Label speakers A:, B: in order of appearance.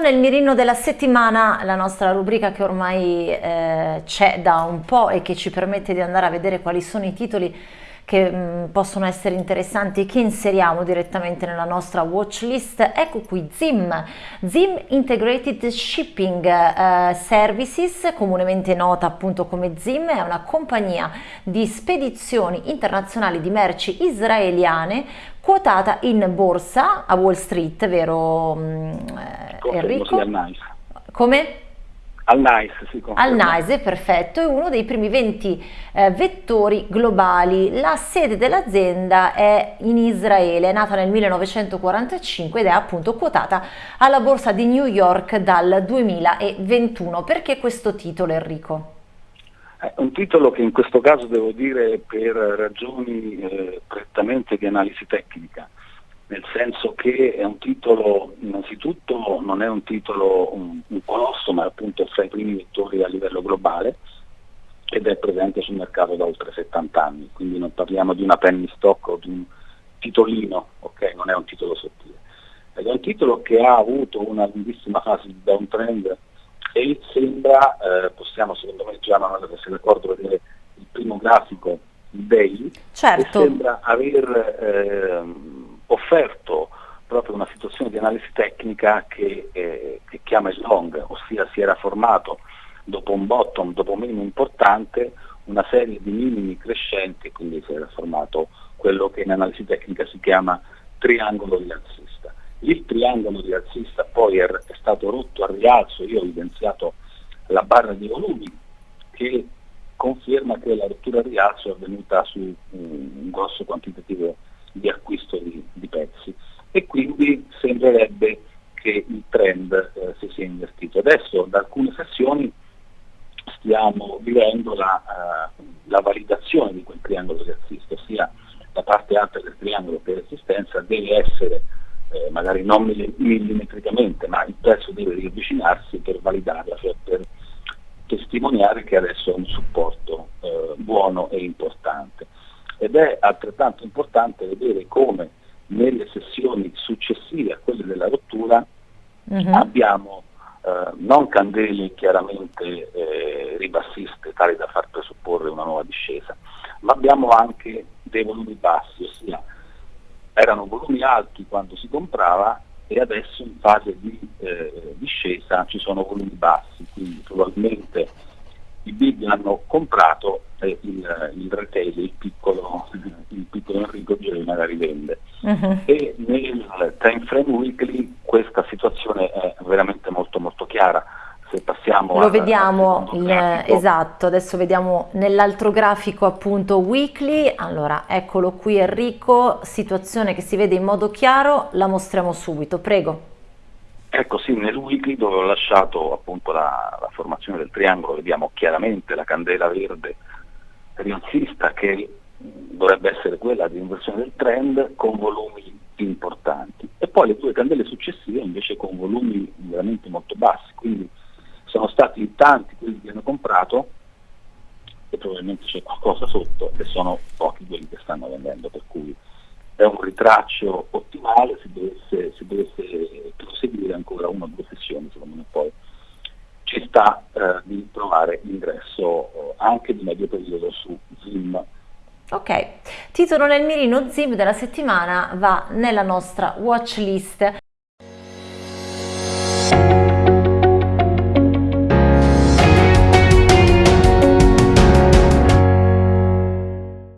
A: nel mirino della settimana, la nostra rubrica che ormai eh, c'è da un po' e che ci permette di andare a vedere quali sono i titoli che mh, mm, possono essere interessanti che inseriamo direttamente nella nostra watch list. Ecco qui ZIM, ZIM Integrated Shipping eh, Services, comunemente nota appunto come ZIM, è una compagnia di spedizioni internazionali di merci israeliane quotata in borsa a Wall Street, vero
B: eh, Enrico?
A: Come?
B: Al NICE, sì,
A: Al NICE, perfetto, è uno dei primi 20 eh, vettori globali. La sede dell'azienda è in Israele, è nata nel 1945 ed è appunto quotata alla borsa di New York dal 2021. Perché questo titolo, Enrico?
B: È un titolo che in questo caso devo dire per ragioni eh, prettamente di analisi tecnica nel senso che è un titolo, innanzitutto non è un titolo un, un colosso, ma appunto fra i primi vettori a livello globale ed è presente sul mercato da oltre 70 anni, quindi non parliamo di una penny stock o di un titolino, ok? non è un titolo sottile. Ed è un titolo che ha avuto una lunghissima fase di downtrend e sembra, eh, possiamo secondo me già, non se ricordo vedere il primo grafico, il daily,
A: certo.
B: sembra aver... Proprio una situazione di analisi tecnica che, eh, che chiama il long, ossia si era formato dopo un bottom, dopo un minimo importante, una serie di minimi crescenti, quindi si era formato quello che in analisi tecnica si chiama triangolo rialzista. Il triangolo rialzista poi è, è stato rotto a rialzo, io ho evidenziato la barra di volumi che conferma che la rottura a rialzo è avvenuta su un, un grosso quantitativo di acquisto di, di pezzi e quindi sembrerebbe che il trend eh, si sia invertito. Adesso da alcune sessioni stiamo vivendo la, uh, la validazione di quel triangolo di assist, ossia la parte alta del triangolo per resistenza deve essere eh, magari non millimetricamente, ma il prezzo deve riavvicinarsi per validarla, cioè per testimoniare che adesso è un supporto eh, buono e importante ed è altrettanto importante vedere come nelle sessioni successive a quelle della rottura uh-huh. abbiamo eh, non candele chiaramente eh, ribassiste tali da far presupporre una nuova discesa, ma abbiamo anche dei volumi bassi, ossia erano volumi alti quando si comprava e adesso in fase di eh, discesa ci sono volumi bassi, quindi probabilmente i big hanno comprato il, il retail, il piccolo, il piccolo Enrico Giri magari vende. Uh-huh. E nel time frame weekly questa situazione è veramente molto molto chiara. Se passiamo
A: Lo vediamo, il, esatto, adesso vediamo nell'altro grafico appunto weekly, allora eccolo qui Enrico, situazione che si vede in modo chiaro, la mostriamo subito, prego.
B: Ecco sì, nel weekly dove ho lasciato appunto la, la formazione del triangolo vediamo chiaramente la candela verde rialzista che dovrebbe essere quella di inversione del trend con volumi importanti. E poi le due candele successive invece con volumi veramente molto bassi, quindi sono stati tanti quelli che hanno comprato e probabilmente c'è qualcosa sotto e sono pochi quelli che stanno vendendo, per cui è un ritraccio ottimale, se dovesse, se dovesse proseguire ancora una o due sessioni, secondo me poi ci sta eh, di trovare ingresso eh, anche di medio periodo su Zim.
A: Ok, titolo nel mirino Zim della settimana va nella nostra watch list.